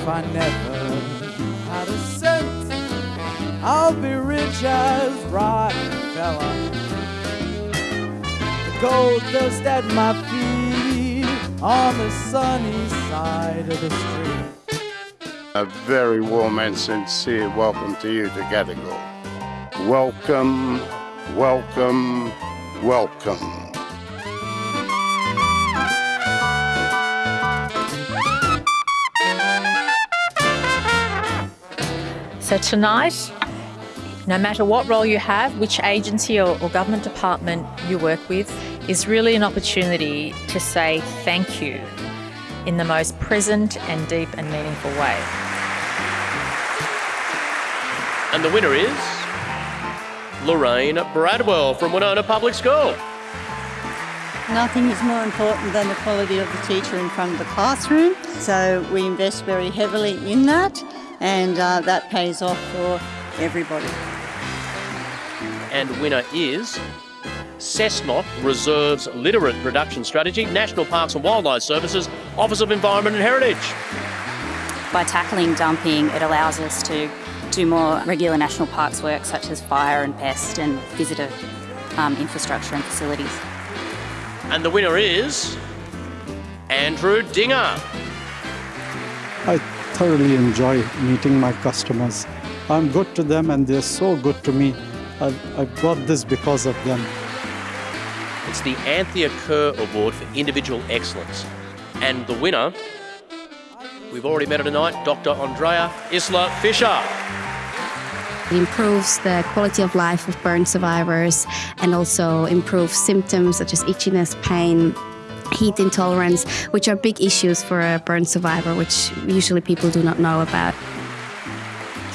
if I never had a cent, I'll be rich as Rockefeller. The gold dust at my feet on the sunny side of the street. A very warm and sincere welcome to you to Gadigal. Welcome, welcome, welcome. So tonight, no matter what role you have, which agency or, or, government department you work with, is really an opportunity to say thank you in the most present and deep and meaningful way. And the winner is Lorraine Bradwell from Wenona Public School. Nothing is more important than the quality of the teacher in front of the classroom, so we invest very heavily in that and uh, that pays off for everybody. And winner is Cessnock Reserves Literate Production Strategy, National Parks and Wildlife Services, Office of Environment and Heritage. By tackling dumping, it allows us to do more regular national parks work such as fire and pest and visitor um, infrastructure and facilities. And the winner is Andrew Dinger. I thoroughly enjoy meeting my customers. I'm good to them and they're so good to me. I, I got this because of them. It's the Anthea Kerr Award for Individual Excellence. And the winner, we've already met her tonight, Dr. Andrea Isla Fisher. It improves the quality of life of burn survivors and also improves symptoms such as itchiness, pain, heat intolerance, which are big issues for a burn survivor, which usually people do not know about.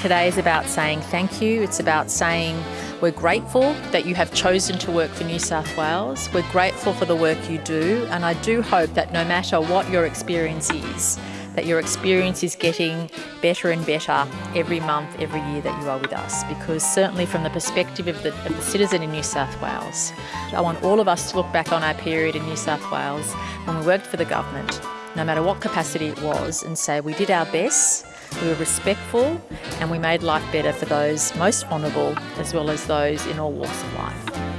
Today is about saying thank you. It's about saying we're grateful that you have chosen to work for New South Wales. We're grateful for the work you do, and I do hope that no matter what your experience is, that your experience is getting better and better every month, every year that you are with us. Because certainly from the perspective of the, of the citizen in New South Wales, I want all of us to look back on our period in New South Wales when we worked for the government, no matter what capacity it was, and say we did our best, we were respectful, and we made life better for those most vulnerable as well as those in all walks of life.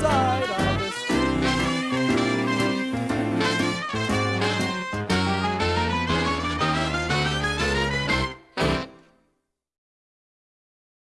sorry